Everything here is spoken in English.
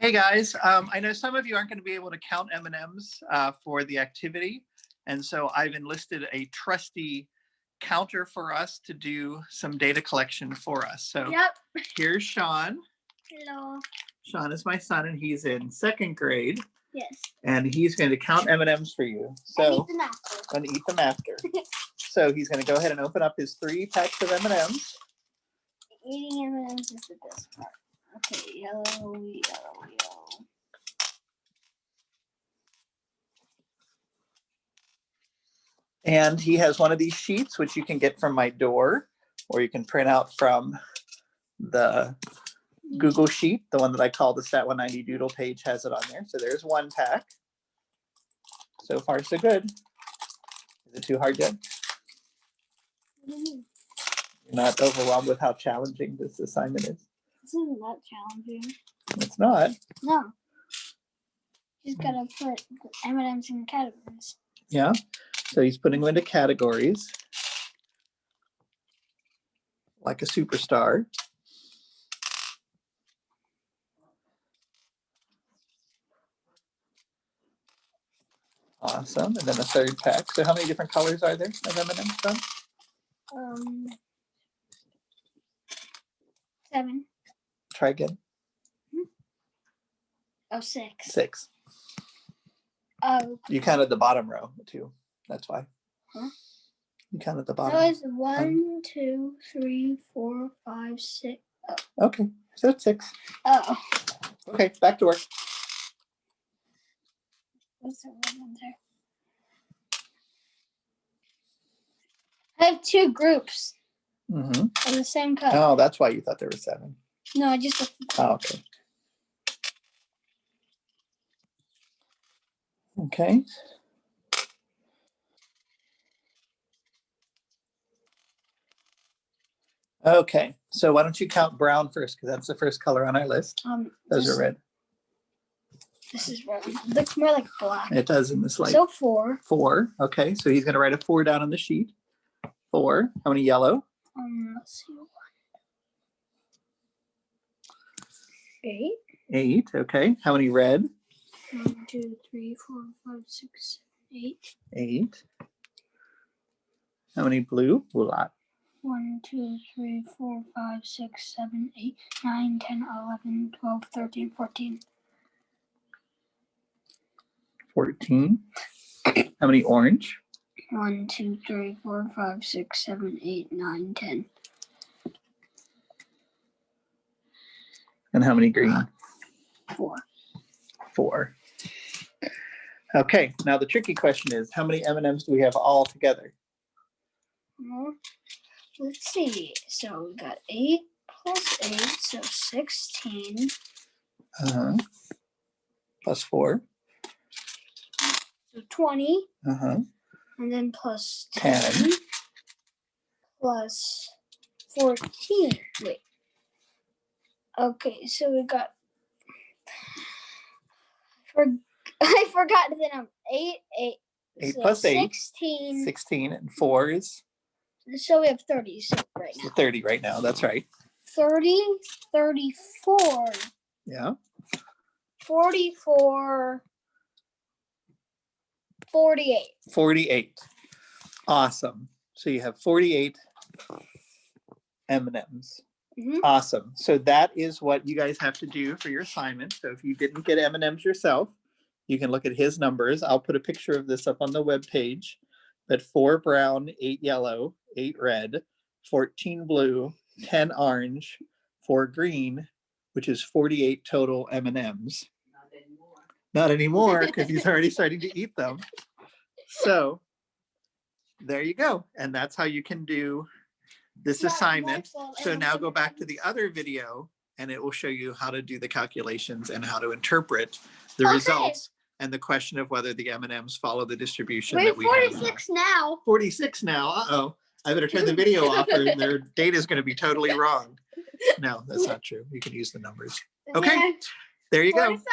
Hey, guys. Um, I know some of you aren't going to be able to count M&Ms uh, for the activity. And so I've enlisted a trusty counter for us to do some data collection for us. So Yep. here's Sean. Hello. Sean is my son and he's in second grade Yes. and he's going to count M&Ms for you. So the master. and eat them after. So he's going to go ahead and open up his three packs of M&Ms. Eating M&Ms is the best part. Okay, yellow, yellow, yellow. And he has one of these sheets, which you can get from my door, or you can print out from the Google Sheet, the one that I call the Stat 190 Doodle page has it on there. So there's one pack. So far, so good. Is it too hard yet? You're not overwhelmed with how challenging this assignment is? This isn't that challenging. It's not. No. Just gotta put the M&Ms in categories. Yeah. So he's putting them into categories. Like a superstar. Awesome. And then a third pack. So how many different colors are there of M&Ms done? Um. Seven. Try again. Oh, six. Six. Oh, You counted the bottom row too. That's why. Huh? You counted the that bottom. was one, two, three, four, five, six. Okay. So that's six. Oh, Okay. Back to work. what's the one there? I have two groups hmm of the same color. Oh, that's why you thought there were seven. No, I just Oh, okay. Okay. Okay, so why don't you count brown first, because that's the first color on our list. Um, Those this, are red. This is red. Looks more like black. It does in this light. so four. Four, okay, so he's gonna write a four down on the sheet. Four, how many yellow? Um, let's see. Eight. Eight, okay, how many red? One, two, three, four, five, six, eight. Eight. How many blue? A lot. One, two, three, four, five, six, seven, eight, nine, ten, eleven, twelve, thirteen, fourteen. Fourteen. How many orange? One, two, three, four, five, six, seven, eight, nine, ten. And how many green? Four. Four. Okay, now the tricky question is, how many M and M's do we have all together? Well, let's see. So we got eight plus eight, so sixteen. Uh-huh. Plus four. So twenty. Uh-huh. And then plus 10. 10, plus 14. Wait. Okay, so we got. For, I forgot the number. 8, 8. Eight so plus eight. 16. Sixteen and four is So we have 30 so right now. thirty right now, that's right. 30, 34, Yeah, 44, 48. forty-eight. Awesome. So you have forty-eight M and M's. Mhm. Awesome. So that is what you guys have to do for your assignment. So if you didn't get M and M's yourself, you can look at his numbers. I'll put a picture of this up on the web page. But four brown, eight yellow, eight red, fourteen blue, ten orange, four green, which is forty-eight total M and M's. Not anymore, because he's already starting to eat them. So there you go. And that's how you can do this assignment. So now go back to the other video and it will show you how to do the calculations and how to interpret the Okay. results and the question of whether the M and M's follow the distribution We're that we have. 46 now. Forty-six now, uh-oh. I better turn the video off or their data is gonna be totally wrong. No, that's not true. You can use the numbers. Okay. There you go. 45.